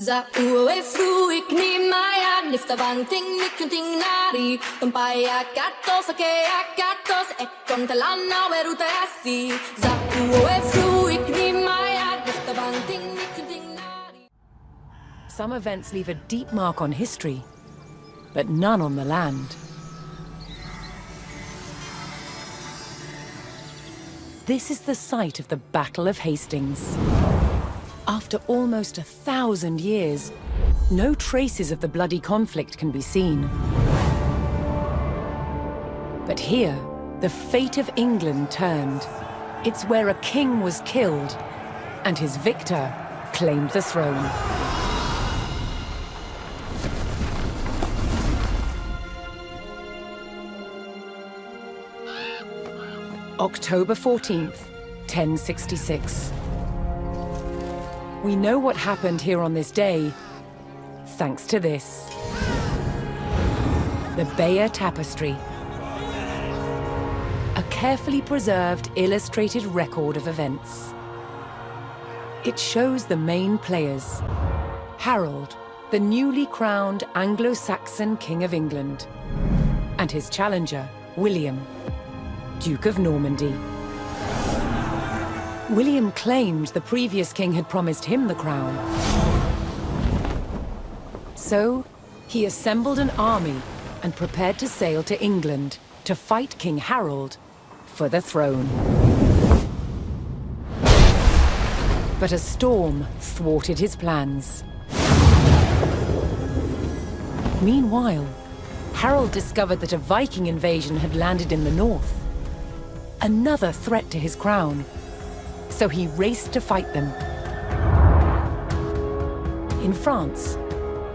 Za fruik ni maya nifta vanting ni kunting nari Umpaya katos ake asi Za fruik ni maya nifta vanting ni kunting nari Some events leave a deep mark on history, but none on the land. This is the site of the Battle of Hastings. After almost a thousand years, no traces of the bloody conflict can be seen. But here, the fate of England turned. It's where a king was killed, and his victor claimed the throne. October 14th, 1066. We know what happened here on this day, thanks to this. The Bayeux Tapestry. A carefully preserved illustrated record of events. It shows the main players. Harold, the newly crowned Anglo-Saxon King of England. And his challenger, William, Duke of Normandy. William claimed the previous king had promised him the crown. So, he assembled an army and prepared to sail to England to fight King Harold for the throne. But a storm thwarted his plans. Meanwhile, Harold discovered that a Viking invasion had landed in the north. Another threat to his crown. So he raced to fight them. In France,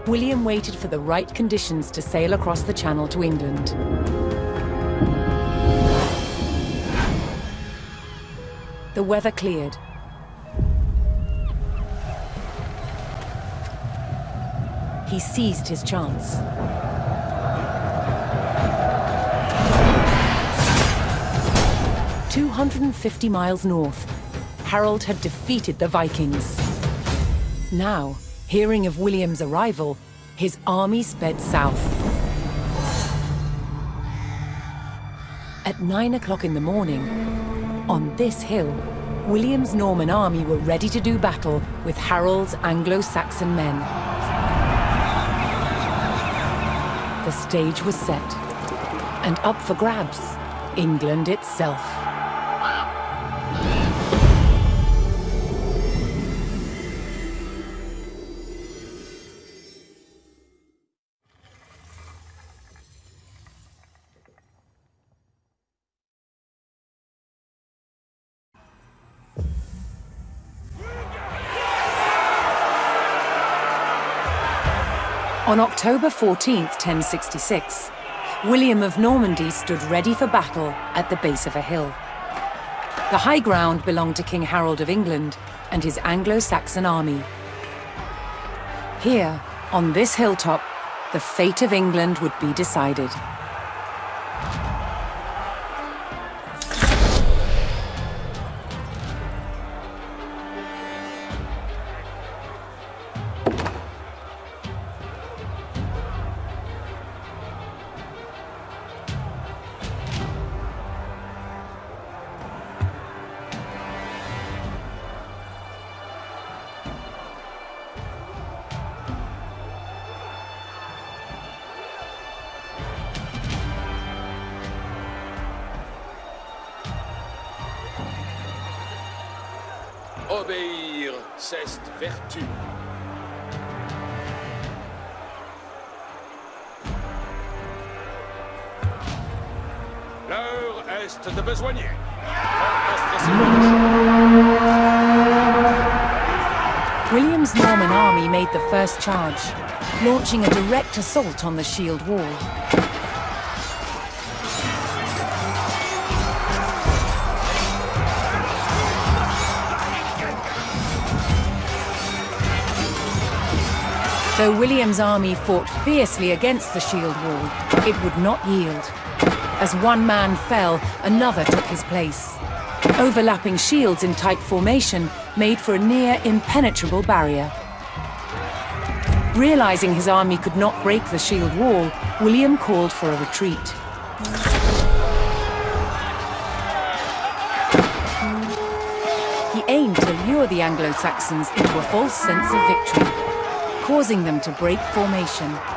William waited for the right conditions to sail across the Channel to England. The weather cleared. He seized his chance. Two hundred and fifty miles north, Harold had defeated the Vikings. Now, hearing of William's arrival, his army sped south. At nine o'clock in the morning, on this hill, William's Norman army were ready to do battle with Harold's Anglo-Saxon men. The stage was set, and up for grabs, England itself. On October 14, 1066, William of Normandy stood ready for battle at the base of a hill. The high ground belonged to King Harold of England and his Anglo-Saxon army. Here, on this hilltop, the fate of England would be decided. Obéir, c'est vertu. L'heure est de besoigner. William's Norman army made the first charge, launching a direct assault on the shield wall. Though William's army fought fiercely against the shield wall, it would not yield. As one man fell, another took his place. Overlapping shields in tight formation made for a near impenetrable barrier. Realizing his army could not break the shield wall, William called for a retreat. He aimed to lure the Anglo-Saxons into a false sense of victory, causing them to break formation.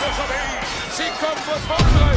No, es obéir.